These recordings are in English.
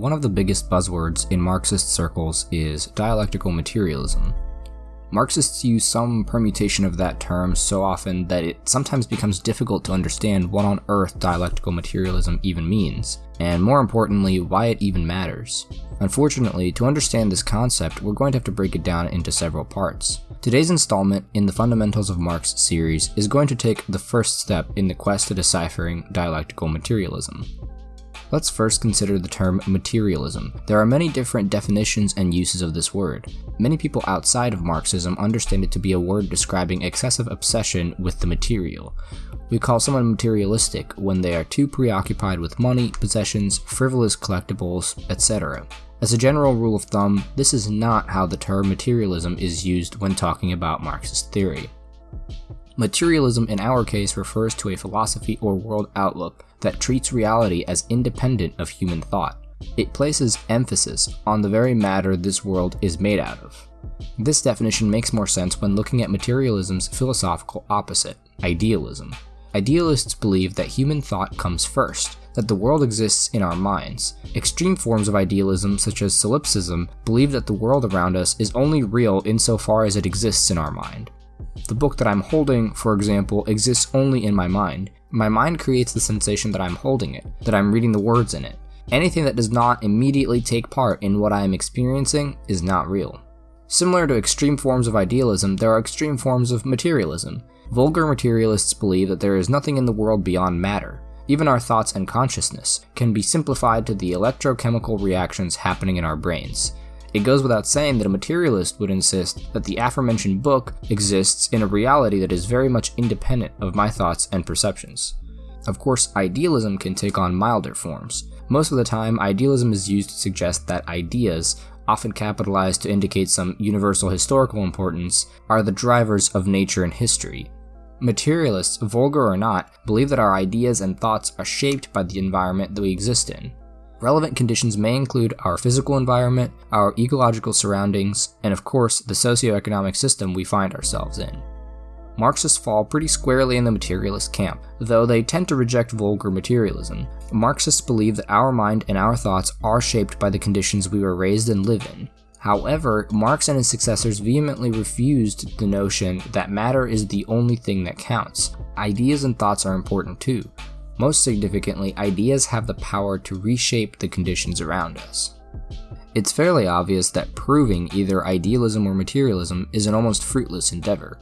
One of the biggest buzzwords in Marxist circles is dialectical materialism. Marxists use some permutation of that term so often that it sometimes becomes difficult to understand what on earth dialectical materialism even means, and more importantly, why it even matters. Unfortunately, to understand this concept, we're going to have to break it down into several parts. Today's installment in the Fundamentals of Marx series is going to take the first step in the quest to deciphering dialectical materialism. Let's first consider the term materialism. There are many different definitions and uses of this word. Many people outside of Marxism understand it to be a word describing excessive obsession with the material. We call someone materialistic when they are too preoccupied with money, possessions, frivolous collectibles, etc. As a general rule of thumb, this is not how the term materialism is used when talking about Marxist theory. Materialism in our case refers to a philosophy or world outlook that treats reality as independent of human thought. It places emphasis on the very matter this world is made out of. This definition makes more sense when looking at materialism's philosophical opposite, idealism. Idealists believe that human thought comes first, that the world exists in our minds. Extreme forms of idealism, such as solipsism, believe that the world around us is only real insofar as it exists in our mind. The book that I'm holding, for example, exists only in my mind. My mind creates the sensation that I'm holding it, that I'm reading the words in it. Anything that does not immediately take part in what I am experiencing is not real. Similar to extreme forms of idealism, there are extreme forms of materialism. Vulgar materialists believe that there is nothing in the world beyond matter. Even our thoughts and consciousness can be simplified to the electrochemical reactions happening in our brains. It goes without saying that a materialist would insist that the aforementioned book exists in a reality that is very much independent of my thoughts and perceptions. Of course, idealism can take on milder forms. Most of the time, idealism is used to suggest that ideas, often capitalized to indicate some universal historical importance, are the drivers of nature and history. Materialists, vulgar or not, believe that our ideas and thoughts are shaped by the environment that we exist in. Relevant conditions may include our physical environment, our ecological surroundings, and of course, the socioeconomic system we find ourselves in. Marxists fall pretty squarely in the materialist camp, though they tend to reject vulgar materialism. Marxists believe that our mind and our thoughts are shaped by the conditions we were raised and live in. However, Marx and his successors vehemently refused the notion that matter is the only thing that counts. Ideas and thoughts are important too, most significantly, ideas have the power to reshape the conditions around us. It's fairly obvious that proving either idealism or materialism is an almost fruitless endeavor.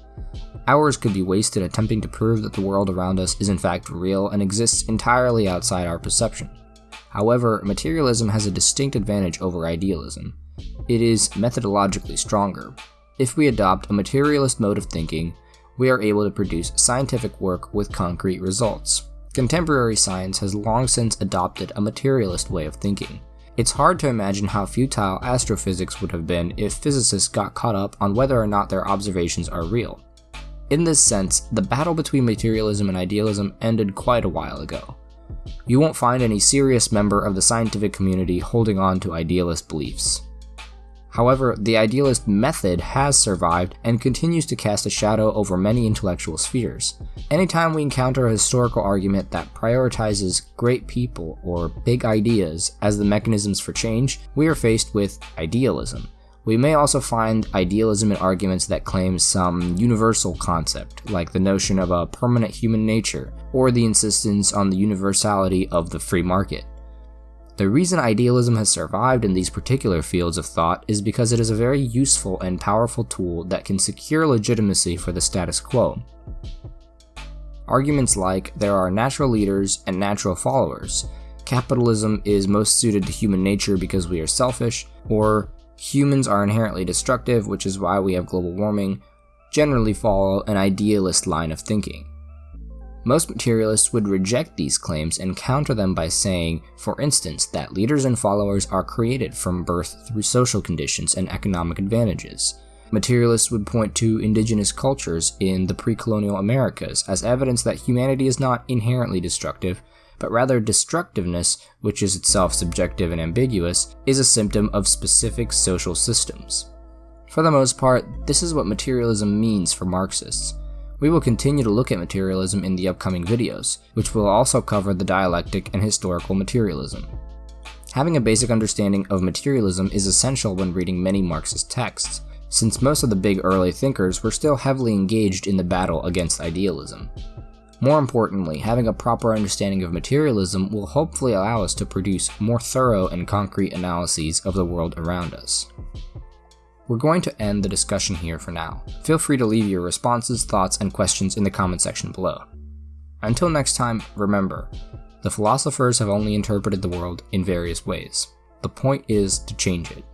Hours could be wasted attempting to prove that the world around us is in fact real and exists entirely outside our perception. However, materialism has a distinct advantage over idealism. It is methodologically stronger. If we adopt a materialist mode of thinking, we are able to produce scientific work with concrete results. Contemporary science has long since adopted a materialist way of thinking. It's hard to imagine how futile astrophysics would have been if physicists got caught up on whether or not their observations are real. In this sense, the battle between materialism and idealism ended quite a while ago. You won't find any serious member of the scientific community holding on to idealist beliefs. However, the idealist method has survived and continues to cast a shadow over many intellectual spheres. Anytime we encounter a historical argument that prioritizes great people or big ideas as the mechanisms for change, we are faced with idealism. We may also find idealism in arguments that claim some universal concept, like the notion of a permanent human nature, or the insistence on the universality of the free market. The reason idealism has survived in these particular fields of thought is because it is a very useful and powerful tool that can secure legitimacy for the status quo. Arguments like there are natural leaders and natural followers, capitalism is most suited to human nature because we are selfish, or humans are inherently destructive, which is why we have global warming, generally follow an idealist line of thinking. Most materialists would reject these claims and counter them by saying, for instance, that leaders and followers are created from birth through social conditions and economic advantages. Materialists would point to indigenous cultures in the pre colonial Americas as evidence that humanity is not inherently destructive, but rather destructiveness, which is itself subjective and ambiguous, is a symptom of specific social systems. For the most part, this is what materialism means for Marxists. We will continue to look at materialism in the upcoming videos, which will also cover the dialectic and historical materialism. Having a basic understanding of materialism is essential when reading many Marxist texts, since most of the big early thinkers were still heavily engaged in the battle against idealism. More importantly, having a proper understanding of materialism will hopefully allow us to produce more thorough and concrete analyses of the world around us. We're going to end the discussion here for now. Feel free to leave your responses, thoughts, and questions in the comment section below. Until next time, remember, the philosophers have only interpreted the world in various ways. The point is to change it.